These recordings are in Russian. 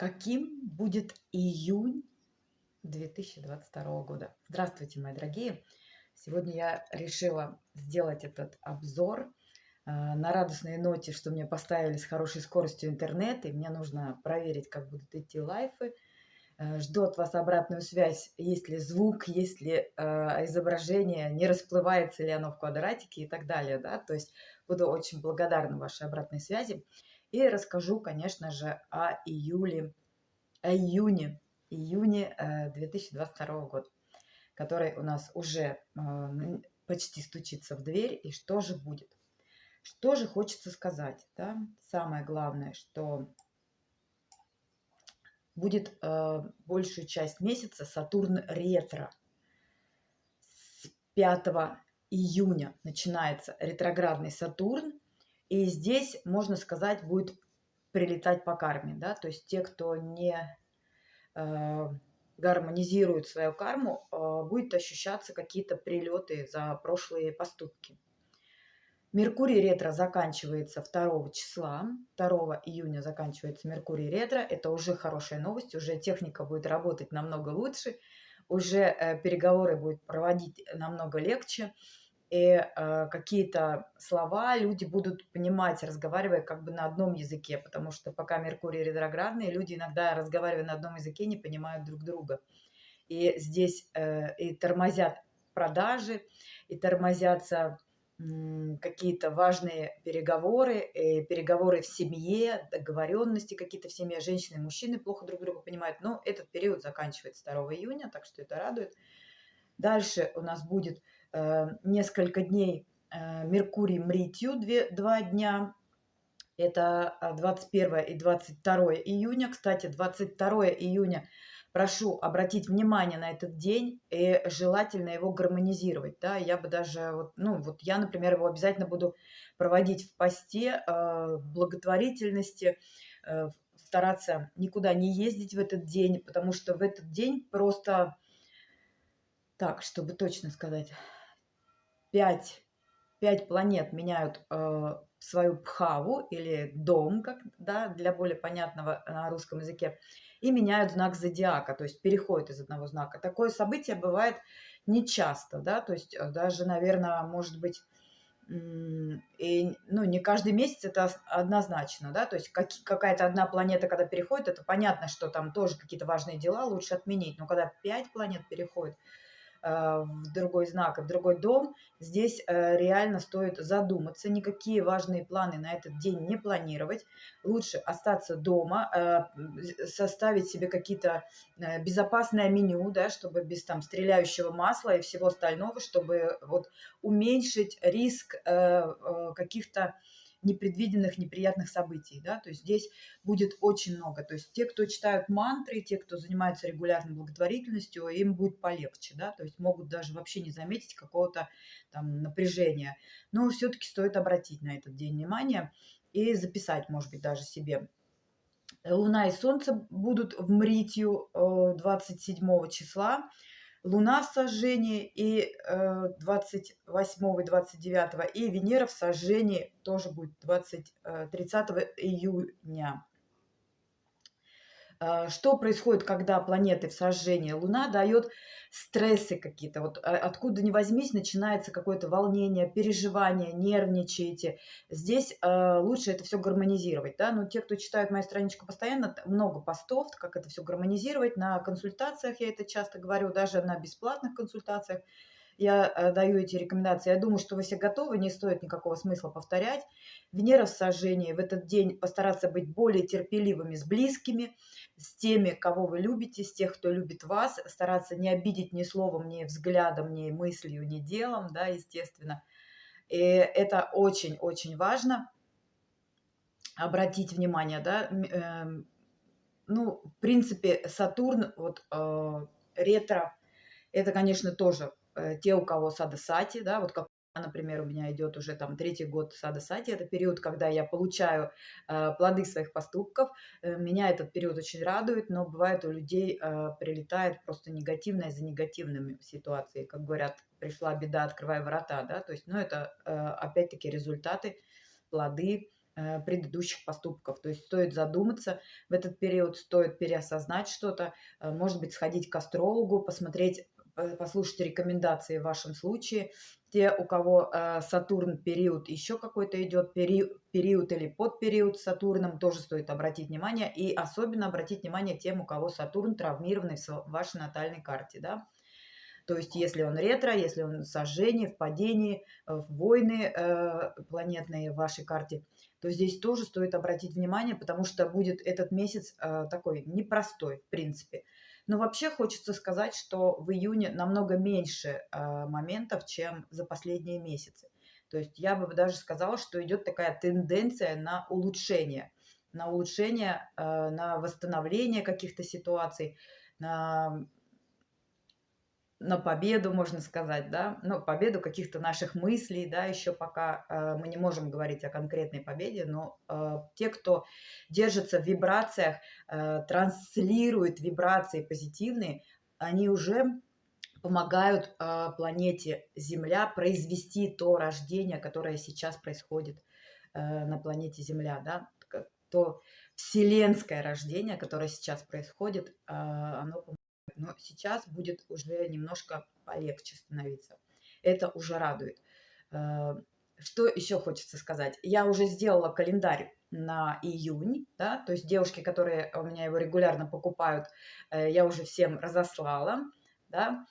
каким будет июнь 2022 года. Здравствуйте, мои дорогие! Сегодня я решила сделать этот обзор э, на радостной ноте, что мне поставили с хорошей скоростью интернет, и мне нужно проверить, как будут идти лайфы. Э, жду от вас обратную связь, есть ли звук, есть ли э, изображение, не расплывается ли оно в квадратике и так далее. Да? То есть буду очень благодарна вашей обратной связи. И расскажу, конечно же, о июле, о июне, июне 2022 э, года, который у нас уже э, почти стучится в дверь. И что же будет? Что же хочется сказать? Да? Самое главное, что будет э, большую часть месяца Сатурн ретро. С 5 июня начинается ретроградный Сатурн, и здесь, можно сказать, будет прилетать по карме, да, то есть те, кто не э, гармонизирует свою карму, э, будет ощущаться какие-то прилеты за прошлые поступки. Меркурий ретро заканчивается 2 числа, 2 июня заканчивается Меркурий ретро, это уже хорошая новость, уже техника будет работать намного лучше, уже э, переговоры будет проводить намного легче, и э, какие-то слова люди будут понимать, разговаривая как бы на одном языке, потому что пока Меркурий ретроградный, люди иногда, разговаривая на одном языке, не понимают друг друга. И здесь э, и тормозят продажи, и тормозятся э, какие-то важные переговоры, и переговоры в семье, договоренности какие-то в семье, женщины и мужчины плохо друг друга понимают. Но этот период заканчивается 2 июня, так что это радует. Дальше у нас будет Э, несколько дней э, Меркурий Мритью, два дня. Это 21 а, и 22 июня. Кстати, 22 июня прошу обратить внимание на этот день и желательно его гармонизировать. Да? Я бы даже, вот, ну вот я, например, его обязательно буду проводить в посте, э, благотворительности, стараться никуда не ездить в этот день, потому что в этот день просто, так, чтобы точно сказать, пять, пять планет меняют э, свою пхаву или дом, как, да, для более понятного на русском языке, и меняют знак зодиака, то есть переходят из одного знака. Такое событие бывает нечасто, да, то есть э, даже, наверное, может быть, и, ну, не каждый месяц это однозначно, да, то есть как, какая-то одна планета, когда переходит, это понятно, что там тоже какие-то важные дела лучше отменить, но когда пять планет переходят, Э, в другой знак в другой дом, здесь э, реально стоит задуматься, никакие важные планы на этот день не планировать. Лучше остаться дома, э, составить себе какие-то безопасное меню, да, чтобы без там стреляющего масла и всего остального, чтобы вот уменьшить риск каких-то непредвиденных, неприятных событий, да, то есть здесь будет очень много, то есть те, кто читают мантры, те, кто занимается регулярной благотворительностью, им будет полегче, да, то есть могут даже вообще не заметить какого-то там напряжения, но все-таки стоит обратить на этот день внимание и записать, может быть, даже себе. Луна и Солнце будут в Мритью 27 э, числа. Луна в сожжении и 28 э, и 29, и Венера в сожжении тоже будет 20, 30 э, июня. Э, что происходит, когда планеты в сожжении? Луна дает стрессы какие-то. Вот а, откуда ни возьмись, начинается какое-то волнение, переживание, нервничаете. Здесь э, лучше это все гармонизировать. Да? Но те, кто читает мою страничку постоянно, много постов, как это все гармонизировать. На консультациях я это часто говорю, даже на бесплатных консультациях я э, даю эти рекомендации. Я думаю, что вы все готовы, не стоит никакого смысла повторять. Венера в сожжении в этот день постараться быть более терпеливыми с близкими, с теми, кого вы любите, с тех, кто любит вас, стараться не обидеть ни словом, ни взглядом, ни мыслью, ни делом, да, естественно. И это очень-очень важно обратить внимание, да, э, ну, в принципе, Сатурн, вот э, ретро, это, конечно, тоже те, у кого сада сати, да, вот как например, у меня идет уже там третий год сада сати, это период, когда я получаю э, плоды своих поступков. Э, меня этот период очень радует, но бывает у людей э, прилетает просто негативное за негативными ситуацией. Как говорят, пришла беда, открывай врата, да, то есть, ну, это э, опять-таки результаты, плоды э, предыдущих поступков. То есть стоит задуматься в этот период, стоит переосознать что-то, э, может быть, сходить к астрологу, посмотреть, послушать рекомендации в вашем случае. Те, у кого э, Сатурн период еще какой-то идет, период, период или подпериод с Сатурном, тоже стоит обратить внимание. И особенно обратить внимание тем, у кого Сатурн травмированный в вашей натальной карте. Да? То есть если он ретро, если он в сожжении, в падении, э, в войны э, планетные в вашей карте, то здесь тоже стоит обратить внимание, потому что будет этот месяц э, такой непростой, в принципе. Но вообще хочется сказать, что в июне намного меньше э, моментов, чем за последние месяцы. То есть я бы даже сказала, что идет такая тенденция на улучшение, на улучшение, э, на восстановление каких-то ситуаций, на на победу, можно сказать, да, ну, победу каких-то наших мыслей, да, еще пока э, мы не можем говорить о конкретной победе, но э, те, кто держится в вибрациях, э, транслирует вибрации позитивные, они уже помогают э, планете Земля произвести то рождение, которое сейчас происходит э, на планете Земля, да, то вселенское рождение, которое сейчас происходит, э, оно но сейчас будет уже немножко полегче становиться. Это уже радует. Э, что еще хочется сказать? Я уже сделала календарь на июнь, да, то есть девушки, которые у меня его регулярно покупают, э, я уже всем разослала, да,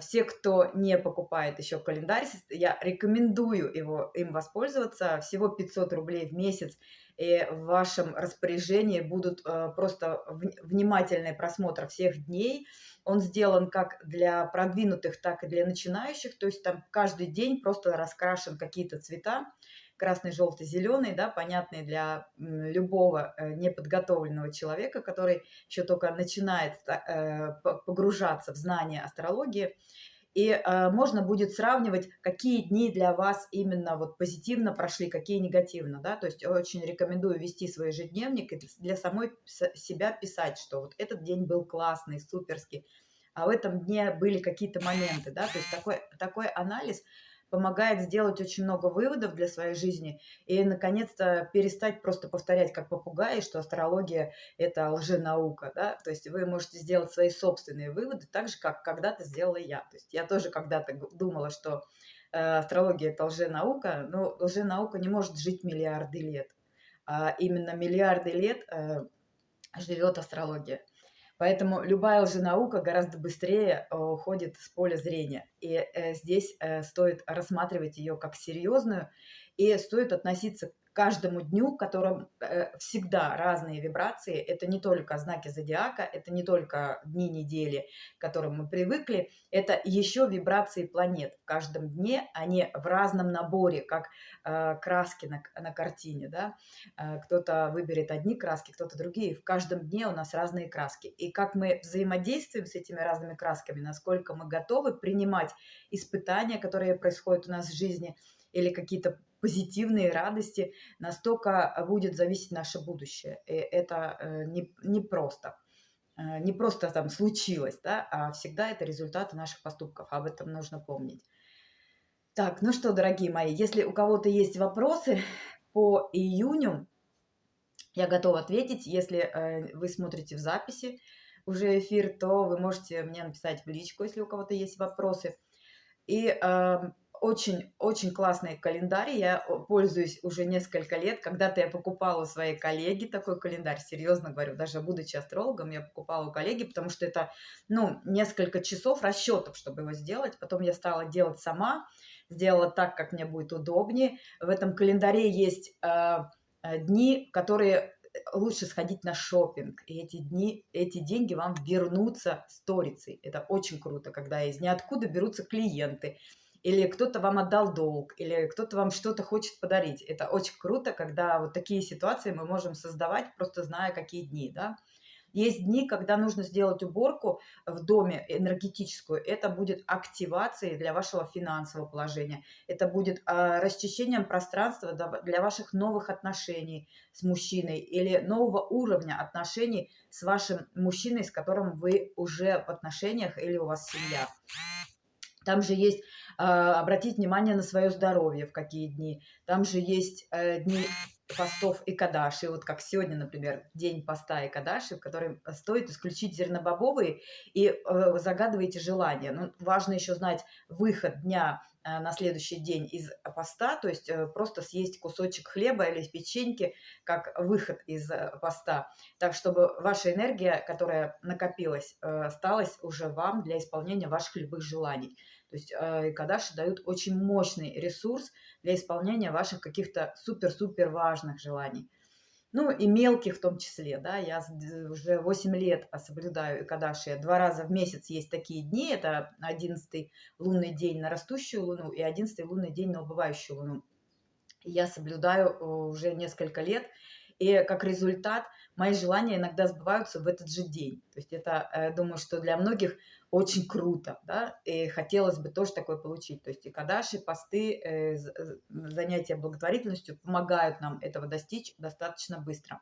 все, кто не покупает еще календарь, я рекомендую его, им воспользоваться, всего 500 рублей в месяц, и в вашем распоряжении будут э, просто внимательный просмотр всех дней. Он сделан как для продвинутых, так и для начинающих. То есть там каждый день просто раскрашен какие-то цвета. Красный, желтый, зеленый, да, понятные для любого э, неподготовленного человека, который еще только начинает э, погружаться в знания астрологии. И э, можно будет сравнивать, какие дни для вас именно вот позитивно прошли, какие негативно, да, то есть очень рекомендую вести свой ежедневник и для самой себя писать, что вот этот день был классный, суперский, а в этом дне были какие-то моменты, да, то есть такой, такой анализ – помогает сделать очень много выводов для своей жизни и, наконец-то, перестать просто повторять как попугаи, что астрология – это лженаука, да, то есть вы можете сделать свои собственные выводы, так же, как когда-то сделала я. То есть я тоже когда-то думала, что э, астрология – это лженаука, но лженаука не может жить миллиарды лет, а именно миллиарды лет э, живет астрология. Поэтому любая лженаука гораздо быстрее э, уходит с поля зрения. И э, здесь э, стоит рассматривать ее как серьезную, и стоит относиться каждому дню, в котором э, всегда разные вибрации. Это не только знаки зодиака, это не только дни недели, к которым мы привыкли, это еще вибрации планет. В каждом дне они в разном наборе, как краски на, на картине. Да? Кто-то выберет одни краски, кто-то другие. В каждом дне у нас разные краски. И как мы взаимодействуем с этими разными красками, насколько мы готовы принимать испытания, которые происходят у нас в жизни, или какие-то позитивные радости, настолько будет зависеть наше будущее. И это э, не, не просто. Э, не просто там случилось, да, а всегда это результаты наших поступков. Об этом нужно помнить. Так, ну что, дорогие мои, если у кого-то есть вопросы по июню, я готова ответить. Если э, вы смотрите в записи уже эфир, то вы можете мне написать в личку, если у кого-то есть вопросы. И э, очень-очень классный календарь. Я пользуюсь уже несколько лет. Когда-то я покупала у своей коллеги такой календарь, серьезно говорю, даже будучи астрологом, я покупала у коллеги, потому что это, ну, несколько часов расчетов, чтобы его сделать. Потом я стала делать сама, сделала так, как мне будет удобнее. В этом календаре есть э, дни, которые лучше сходить на шопинг, и эти дни, эти деньги вам вернутся сторицей. Это очень круто, когда из ниоткуда берутся клиенты, или кто-то вам отдал долг, или кто-то вам что-то хочет подарить. Это очень круто, когда вот такие ситуации мы можем создавать, просто зная, какие дни, да. Есть дни, когда нужно сделать уборку в доме энергетическую. Это будет активацией для вашего финансового положения. Это будет э, расчищением пространства для ваших новых отношений с мужчиной или нового уровня отношений с вашим мужчиной, с которым вы уже в отношениях или у вас семья. Там же есть э, обратить внимание на свое здоровье, в какие дни. Там же есть э, дни постов и кадаши, вот как сегодня, например, день поста и кадаши, в который стоит исключить зернобобовые и э, загадываете желание. Ну, важно еще знать выход дня э, на следующий день из поста, то есть э, просто съесть кусочек хлеба или печеньки как выход из э, поста, так чтобы ваша энергия, которая накопилась, э, осталась уже вам для исполнения ваших любых желаний. То есть э, кадаши дают очень мощный ресурс для исполнения ваших каких-то супер-супер важных желаний. Ну и мелких в том числе, да, я уже 8 лет соблюдаю Икадаши. Два раза в месяц есть такие дни, это 11 лунный день на растущую луну и 11 лунный день на убывающую луну. Я соблюдаю э, уже несколько лет, и как результат мои желания иногда сбываются в этот же день. То есть это, я э, думаю, что для многих очень круто, да, и хотелось бы тоже такое получить. То есть и кадаши, посты, э, занятия благотворительностью помогают нам этого достичь достаточно быстро.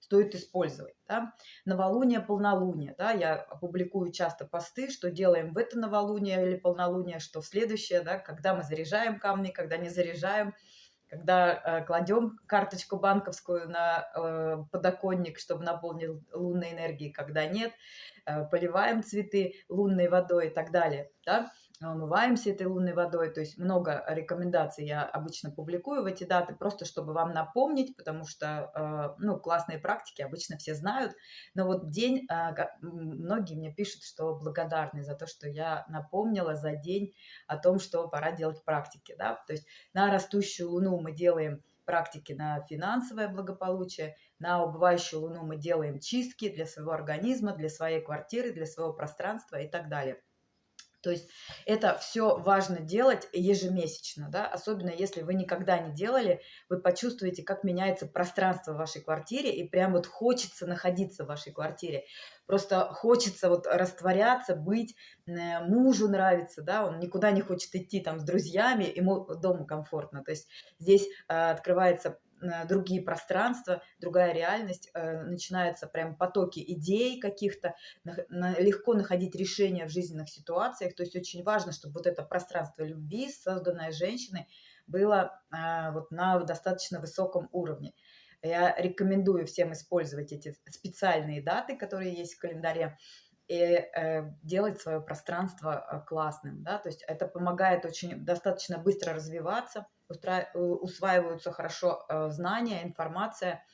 Стоит использовать, да. Новолуние, полнолуние, да, я публикую часто посты, что делаем в это новолуние или полнолуние, что в следующее, да, когда мы заряжаем камни, когда не заряжаем, когда э, кладем карточку банковскую на э, подоконник, чтобы наполнил лунной энергией, когда нет, э, поливаем цветы лунной водой и так далее. Да? Умываемся этой лунной водой. То есть много рекомендаций я обычно публикую в эти даты, просто чтобы вам напомнить, потому что, э, ну, классные практики обычно все знают. Но вот день, э, многие мне пишут, что благодарны за то, что я напомнила за день о том, что пора делать практики, да. То есть на растущую луну мы делаем практики на финансовое благополучие, на убывающую луну мы делаем чистки для своего организма, для своей квартиры, для своего пространства и так далее. То есть это все важно делать ежемесячно, да, особенно если вы никогда не делали, вы почувствуете, как меняется пространство в вашей квартире, и прям вот хочется находиться в вашей квартире. Просто хочется вот растворяться, быть, э, мужу нравится, да, он никуда не хочет идти там с друзьями, ему дома комфортно. То есть здесь э, открывается другие пространства, другая реальность, э, начинаются прям потоки идей каких-то, легко находить решения в жизненных ситуациях. То есть очень важно, чтобы вот это пространство любви, созданное женщиной, было э, вот на достаточно высоком уровне. Я рекомендую всем использовать эти специальные даты, которые есть в календаре, и э, делать свое пространство э, классным, да, то есть это помогает очень достаточно быстро развиваться, устра... Э, усваиваются хорошо э, знания, информация,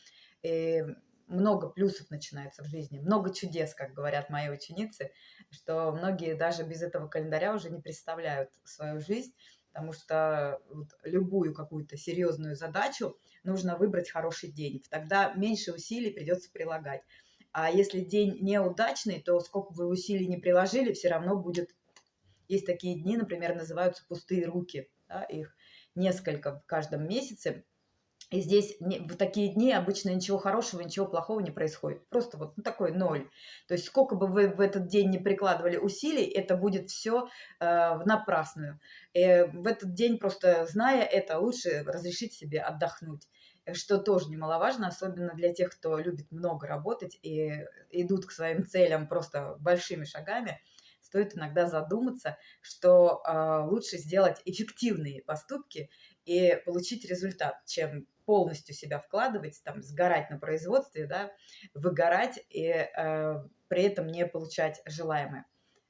и много плюсов начинается в жизни, много чудес, как говорят мои ученицы, что многие даже без этого календаря уже не представляют свою жизнь, потому что вот любую какую-то серьезную задачу нужно выбрать хороший день, тогда меньше усилий придется прилагать. А если день неудачный, то сколько вы усилий не приложили, все равно будет... Есть такие дни, например, называются пустые руки. Да, их несколько в каждом месяце. И здесь в такие дни обычно ничего хорошего, ничего плохого не происходит. Просто вот ну, такой ноль. То есть сколько бы вы в этот день не прикладывали усилий, это будет все э, напрасную. И в этот день просто зная это, лучше разрешить себе отдохнуть что тоже немаловажно, особенно для тех, кто любит много работать и идут к своим целям просто большими шагами, стоит иногда задуматься, что э, лучше сделать эффективные поступки и получить результат, чем полностью себя вкладывать, там, сгорать на производстве, да, выгорать и э, при этом не получать желаемое.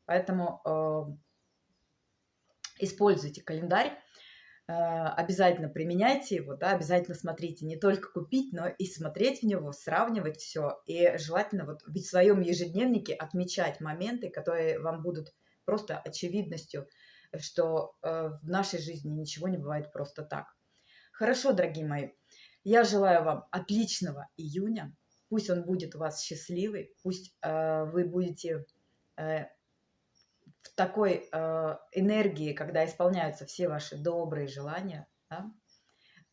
Поэтому э, используйте календарь, обязательно применяйте его, да, обязательно смотрите, не только купить, но и смотреть в него, сравнивать все. И желательно вот в своем ежедневнике отмечать моменты, которые вам будут просто очевидностью, что э, в нашей жизни ничего не бывает просто так. Хорошо, дорогие мои, я желаю вам отличного июня. Пусть он будет у вас счастливый, пусть э, вы будете в такой э, энергии, когда исполняются все ваши добрые желания, да,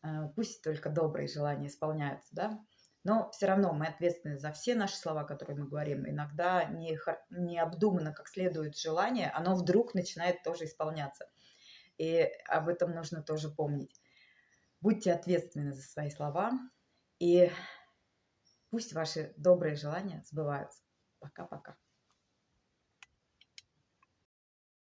э, пусть только добрые желания исполняются, да, но все равно мы ответственны за все наши слова, которые мы говорим. Иногда не, не обдуманно как следует желание, оно вдруг начинает тоже исполняться. И об этом нужно тоже помнить. Будьте ответственны за свои слова, и пусть ваши добрые желания сбываются. Пока-пока.